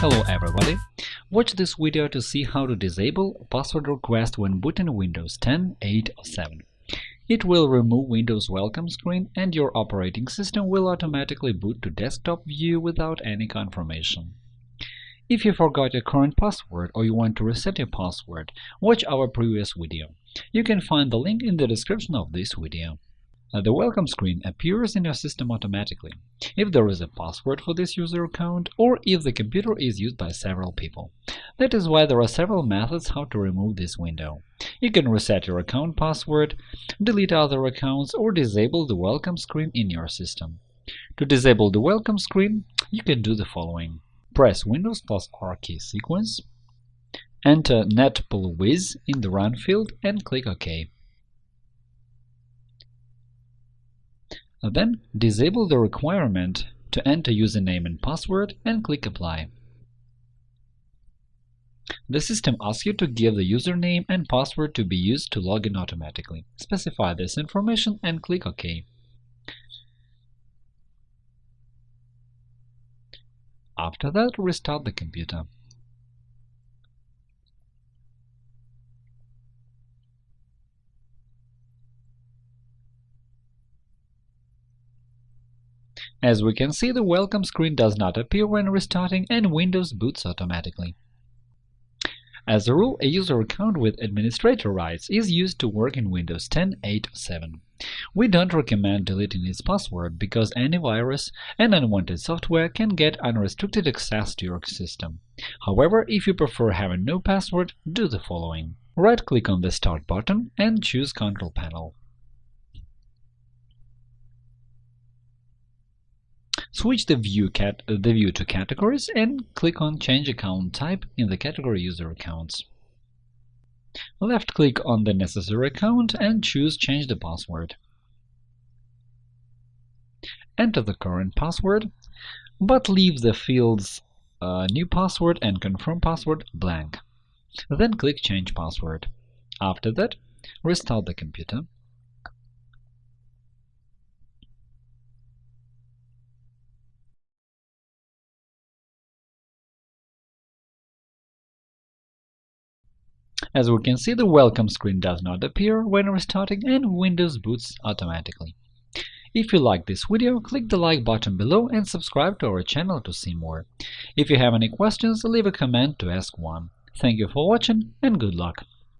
Hello everybody! Watch this video to see how to disable password request when booting Windows 10, 8 or 7. It will remove Windows welcome screen and your operating system will automatically boot to desktop view without any confirmation. If you forgot your current password or you want to reset your password, watch our previous video. You can find the link in the description of this video. Uh, the welcome screen appears in your system automatically if there is a password for this user account or if the computer is used by several people. That is why there are several methods how to remove this window. You can reset your account password, delete other accounts, or disable the welcome screen in your system. To disable the welcome screen, you can do the following. Press Windows plus R key sequence, enter netplwiz in the Run field and click OK. Then disable the requirement to enter username and password and click Apply. The system asks you to give the username and password to be used to log in automatically. Specify this information and click OK. After that, restart the computer. As we can see, the welcome screen does not appear when restarting and Windows boots automatically. As a rule, a user account with administrator rights is used to work in Windows 10, 8 or 7. We don't recommend deleting its password because any virus and unwanted software can get unrestricted access to your system. However, if you prefer having no password, do the following. Right-click on the Start button and choose Control Panel. Switch the view, cat, uh, the view to Categories and click on Change account type in the category User Accounts. Left-click on the necessary account and choose Change the password. Enter the current password, but leave the fields uh, New password and Confirm password blank. Then click Change password. After that, restart the computer As we can see, the welcome screen does not appear when restarting and Windows boots automatically. If you like this video, click the like button below and subscribe to our channel to see more. If you have any questions, leave a comment to ask one. Thank you for watching and good luck!